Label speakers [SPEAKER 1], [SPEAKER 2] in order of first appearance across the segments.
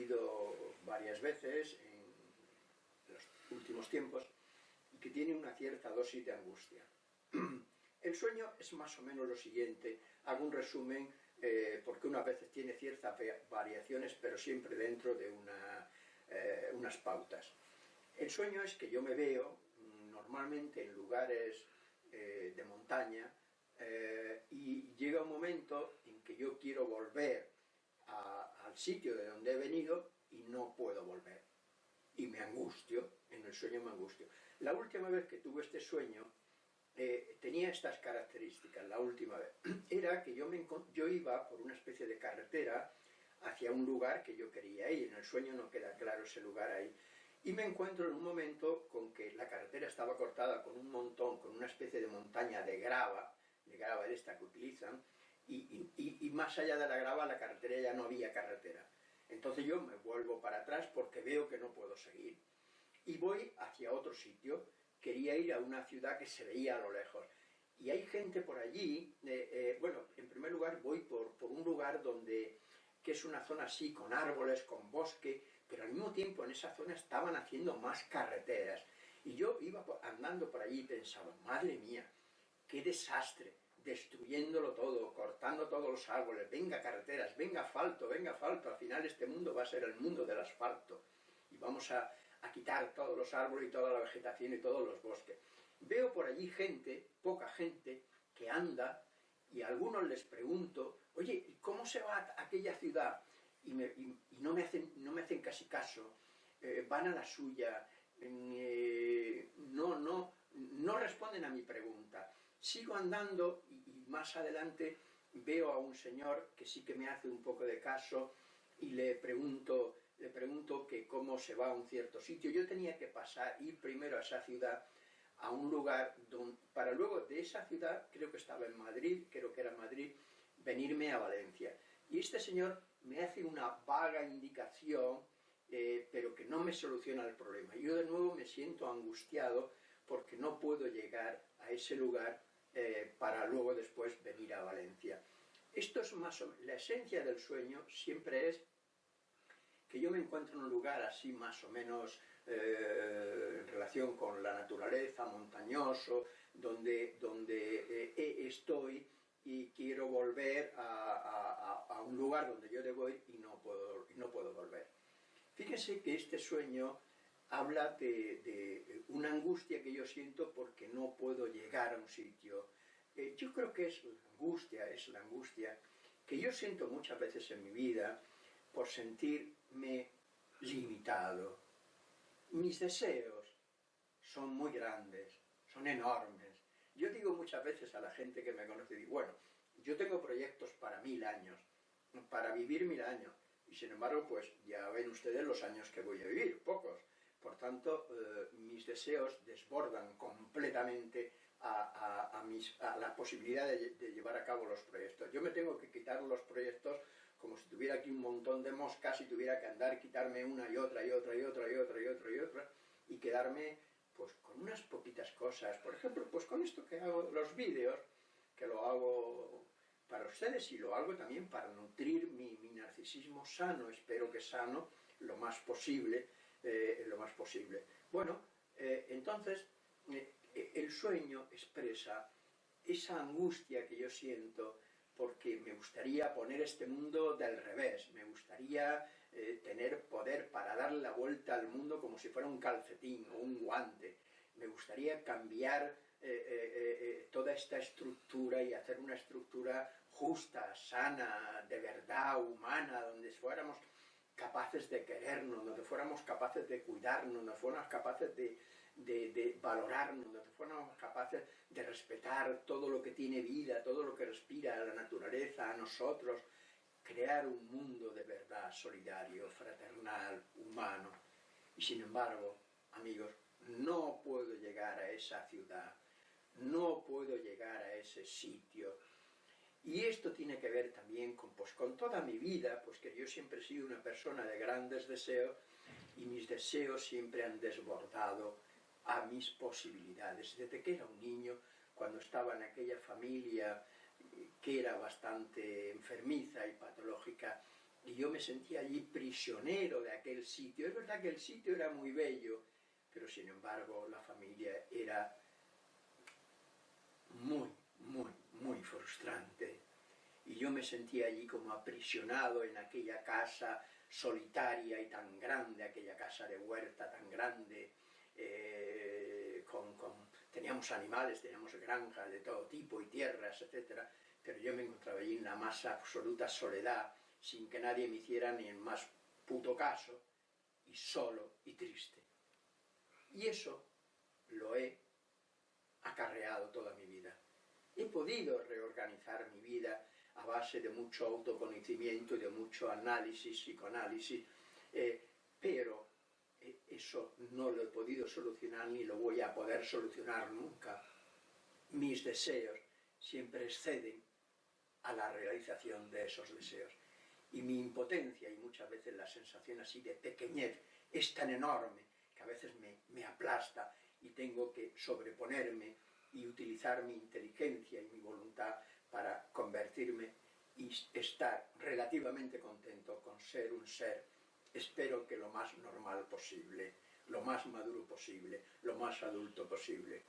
[SPEAKER 1] repetido varias veces en los últimos tiempos y que tiene una cierta dosis de angustia. El sueño es más o menos lo siguiente, hago un resumen eh, porque unas veces tiene ciertas variaciones, pero siempre dentro de unas pautas. El sueño es que yo me veo mm, normalmente en lugares eh, de montaña eh, y llega un momento en que yo quiero volver al sitio de donde he venido y no puedo volver. Y me angustio, en el sueño me angustio. La última vez que tuve este sueño eh, tenía estas características, la última vez. Era que yo, me, yo iba por una especie de carretera hacia un lugar que yo quería ir. En el sueño no queda claro ese lugar ahí y me encuentro en un momento con que la carretera estaba cortada con un montón, con una especie de montaña de grava, de grava esta que utilizan, y, más allá de la grava la carretera ya no había carretera. Entonces yo me vuelvo para atrás porque veo que no puedo seguir. Y voy hacia otro sitio, quería ir a una ciudad que se veía a lo lejos. Y hay gente por allí, eh, eh, bueno, en primer lugar voy por, un lugar donde, que es una zona así, con árboles, con bosque, pero al mismo tiempo en esa zona estaban haciendo más carreteras. Y yo iba andando por allí y pensaba, madre mía, qué desastre, destruyéndolo todo, cortando todos los árboles, venga carreteras, venga asfalto, venga asfalto, al final este mundo va a ser el mundo del asfalto. Y vamos a, a quitar todos los árboles y toda la vegetación y todos los bosques. Veo por allí gente, poca gente, que anda, y a algunos les pregunto, oye, ¿cómo se va a aquella ciudad? y, no, me hacen, no me hacen casi caso, eh, van a la suya, eh, no, no, no responden a mi pregunta. Sigo andando y, más adelante veo a un señor que sí que me hace un poco de caso y le pregunto, le pregunto que cómo se va a un cierto sitio. Yo tenía que pasar, ir primero a esa ciudad, a un lugar donde, para luego de esa ciudad, creo que estaba en Madrid, creo que era Madrid, venirme a Valencia. Y este señor me hace una vaga indicación, eh, pero que no me soluciona el problema. Yo de nuevo me siento angustiado porque no puedo llegar a ese lugar eh, para luego después venir a Valencia. Esto es más o la esencia del sueño siempre es que yo me encuentro en un lugar así más o menos eh, en relación con la naturaleza, montañoso, donde, donde estoy y quiero volver a, un lugar donde yo debo ir y no puedo, y no puedo volver. Fíjense que este sueño habla de, una angustia que yo siento porque no puedo llegar a un sitio. Eh, yo creo que es angustia, es la angustia que yo siento muchas veces en mi vida por sentirme limitado. Mis deseos son muy grandes, son enormes, yo digo muchas veces a la gente que me conoce, digo, bueno, yo tengo proyectos para mil años, para vivir mil años, y sin embargo, pues ya ven ustedes los años que voy a vivir, pocos. Por tanto, eh, mis deseos desbordan completamente a, la posibilidad de, llevar a cabo los proyectos. Yo me tengo que quitar los proyectos como si tuviera aquí un montón de moscas y tuviera que andar, quitarme una y otra y otra y otra y otra y otra y otra y quedarme pues con unas poquitas cosas, por ejemplo, pues con esto que hago, los vídeos, que lo hago para ustedes y lo hago también para nutrir mi, narcisismo sano, espero que sano, lo más posible, eh, lo más posible. Bueno, eh, entonces, eh, el sueño expresa esa angustia que yo siento porque me gustaría poner este mundo del revés, me gustaría tener poder para dar la vuelta al mundo como si fuera un calcetín o un guante. Me gustaría cambiar toda esta estructura y hacer una estructura justa, sana, de verdad, humana, donde fuéramos capaces de querernos, donde fuéramos capaces de cuidarnos, donde fuéramos capaces de, valorarnos, donde fuéramos capaces de respetar todo lo que tiene vida, todo lo que respira, la naturaleza, a nosotros, crear un mundo de verdad solidario, fraternal, humano. Y sin embargo, amigos, no puedo llegar a esa ciudad, no puedo llegar a ese sitio. Y esto tiene que ver también con, pues, con toda mi vida, pues que yo siempre he sido una persona de grandes deseos y mis deseos siempre han desbordado a mis posibilidades. Desde que era un niño, cuando estaba en aquella familia que era bastante enfermiza y patológica, y yo me sentía allí prisionero de aquel sitio. Es verdad que el sitio era muy bello, pero sin embargo la familia era muy, muy, muy frustrante. Yo me sentía allí como aprisionado en aquella casa solitaria y tan grande, aquella casa de huerta tan grande, eh, teníamos animales, teníamos granjas de todo tipo y tierras, etc. Pero yo me encontraba allí en la más absoluta soledad, sin que nadie me hiciera ni el más puto caso, y solo y triste. Y eso lo he acarreado toda mi vida. He podido reorganizar mi vida a base de mucho autoconocimiento y de mucho análisis, psicoanálisis, eh, pero eh, eso no lo he podido solucionar ni lo voy a poder solucionar nunca. Mis deseos siempre exceden a la realización de esos deseos. Y mi impotencia y muchas veces la sensación así de pequeñez es tan enorme que a veces me, me aplasta y tengo que sobreponerme y utilizar mi inteligencia y mi voluntad para convertirme y estar relativamente contento con ser un ser, espero que lo más normal posible, lo más maduro posible, lo más adulto posible.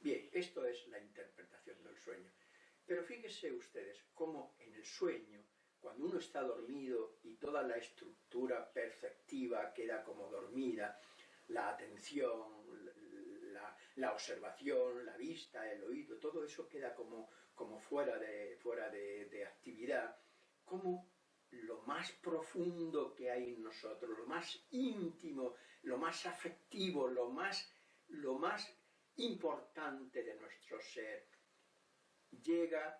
[SPEAKER 1] Bien, esto es la interpretación del sueño. Pero fíjense ustedes cómo en el sueño, cuando uno está dormido y toda la estructura perceptiva queda como dormida, la atención, la, observación, la vista, el oído, todo eso queda como, como fuera, de, fuera de, actividad, como lo más profundo que hay en nosotros, lo más íntimo, lo más afectivo, lo más, lo más importante de nuestro ser, llega,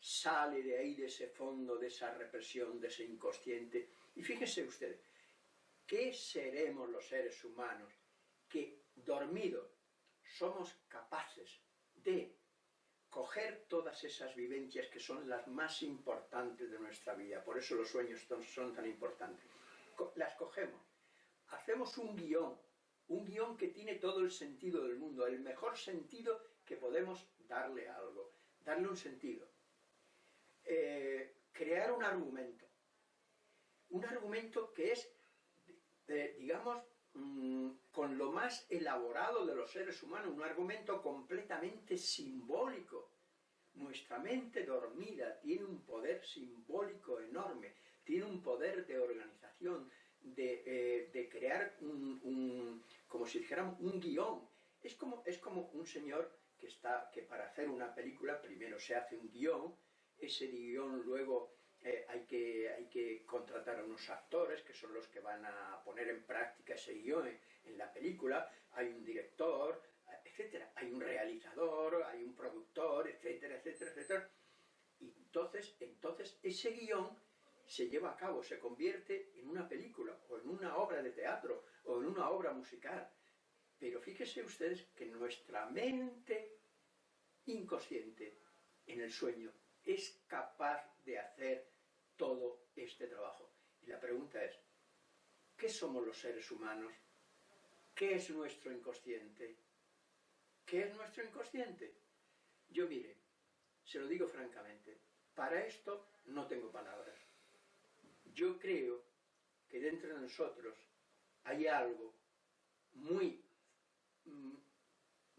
[SPEAKER 1] sale de ahí, de ese fondo, de esa represión, de ese inconsciente. Y fíjense ustedes, ¿qué seremos los seres humanos que dormidos somos capaces de coger todas esas vivencias que son las más importantes de nuestra vida, por eso los sueños son, tan importantes. Las cogemos, hacemos un guion, un guion que tiene todo el sentido del mundo, el mejor sentido que podemos darle a algo, darle un sentido. Eh, crear un argumento, un argumento que es, digamos, Mm, con lo más elaborado de los seres humanos, un argumento completamente simbólico. Nuestra mente dormida tiene un poder simbólico enorme, tiene un poder de organización, de, eh, crear un, como si dijéramos, un guion. Es como, es como un señor que, está, que para hacer una película primero se hace un guion, ese guion luego eh, hay, que, hay que contratar a unos actores que son los que van a poner en práctica ese guion en, la película, hay un director, etcétera, hay un realizador, hay un productor, etcétera, etcétera, etcétera. Y entonces, entonces ese guion se lleva a cabo, se convierte en una película, o en una obra de teatro, o en una obra musical. Pero fíjense ustedes que nuestra mente inconsciente en el sueño es capaz de hacer todo este trabajo. Y la pregunta es, ¿qué somos los seres humanos? ¿Qué es nuestro inconsciente? ¿Qué es nuestro inconsciente? Yo mire, se lo digo francamente, para esto no tengo palabras. Yo creo que dentro de nosotros hay algo muy, mm,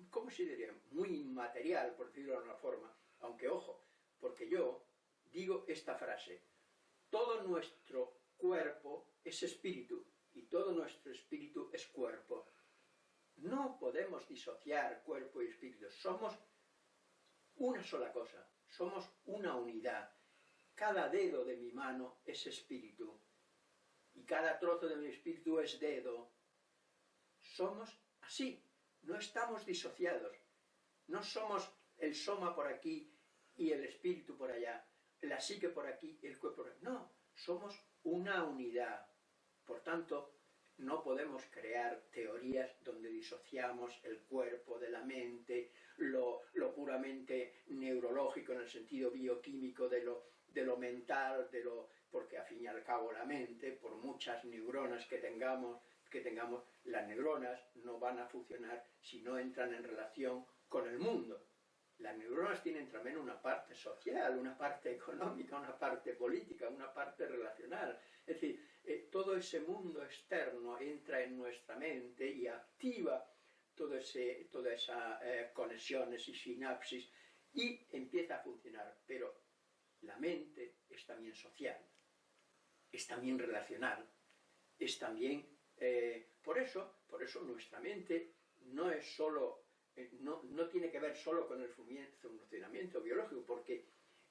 [SPEAKER 1] ¿cómo se diría? Muy inmaterial, por decirlo de alguna forma, aunque ojo, porque yo digo esta frase, todo nuestro cuerpo es espíritu y todo nuestro espíritu es cuerpo. No podemos disociar cuerpo y espíritu, somos una sola cosa, somos una unidad. Cada dedo de mi mano es espíritu y cada trozo de mi espíritu es dedo. Somos así, no estamos disociados, no somos el soma por aquí y el espíritu por allá, la psique por aquí, el cuerpo por allá. No, somos una unidad. Por tanto, no podemos crear teorías donde disociamos el cuerpo de la mente, lo, puramente neurológico en el sentido bioquímico de lo, mental, de lo, porque al fin y al cabo la mente, por muchas neuronas que tengamos, que tengamos, las neuronas no van a funcionar si no entran en relación con el mundo. Las neuronas tienen también una parte social, una parte económica, una parte política, una parte relacional. Es decir, eh, todo ese mundo externo entra en nuestra mente y activa todas esas eh, conexiones y sinapsis y empieza a funcionar. Pero la mente es también social, es también relacional, es también... Eh, por eso, por eso nuestra mente no es solo eh, no, tiene que ver solo con el funcionamiento biológico, porque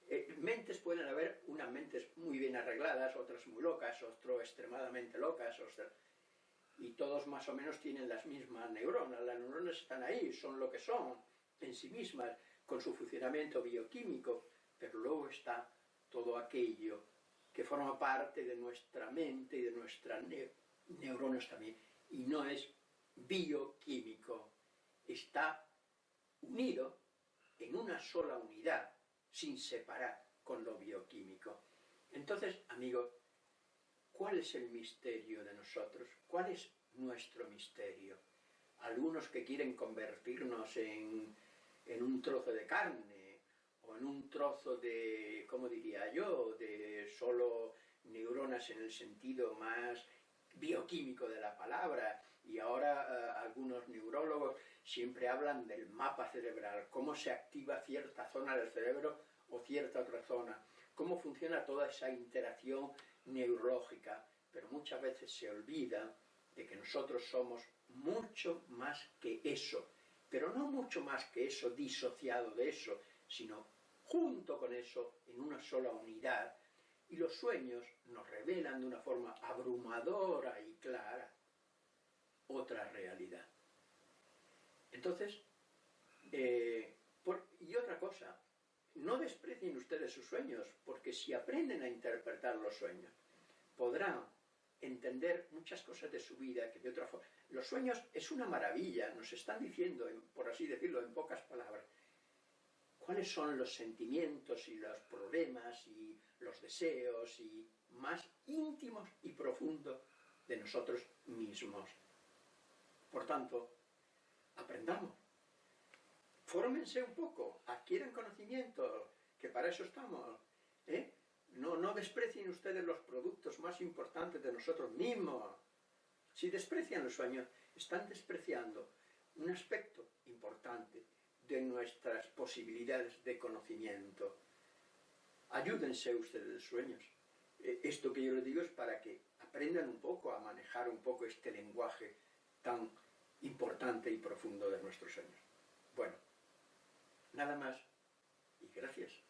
[SPEAKER 1] eh, mentes pueden haber unas mentes muy bien arregladas, otras muy locas, otras extremadamente locas, y todos más o menos tienen las mismas neuronas, las neuronas están ahí, son lo que son, en sí mismas, con su funcionamiento bioquímico, pero luego está todo aquello que forma parte de nuestra mente y de nuestras neuronas también, y no es bioquímico, está unido en una sola unidad, sin separar con lo bioquímico. Entonces, amigos, ¿cuál es el misterio de nosotros? ¿Cuál es nuestro misterio? Algunos que quieren convertirnos en, en un trozo de carne, o en un trozo de, ¿cómo diría yo?, de solo neuronas en el sentido más bioquímico de la palabra, y ahora eh, algunos neurólogos siempre hablan del mapa cerebral, cómo se activa cierta zona del cerebro o cierta otra zona, cómo funciona toda esa interacción neurológica, pero muchas veces se olvida de que nosotros somos mucho más que eso, pero no mucho más que eso disociado de eso, sino junto con eso, en una sola unidad, y los sueños nos revelan de una forma abrumadora y clara otra realidad. Entonces, eh, y otra cosa, no desprecien ustedes sus sueños, porque si aprenden a interpretar los sueños, podrán entender muchas cosas de su vida que de otra forma... Los sueños es una maravilla, nos están diciendo, por así decirlo en pocas palabras, cuáles son los sentimientos y los problemas y los deseos y más íntimos y profundos de nosotros mismos. Por tanto, aprendamos. Fórmense un poco, adquieran conocimiento, que para eso estamos. ¿eh? No, no desprecien ustedes los productos más importantes de nosotros mismos. Si desprecian los sueños, están despreciando un aspecto importante de nuestras posibilidades de conocimiento. Ayúdense ustedes de sueños. Eh, esto que yo les digo es para que aprendan un poco a manejar un poco este lenguaje tan importante y profundo de nuestros sueños. Bueno, nada más y gracias.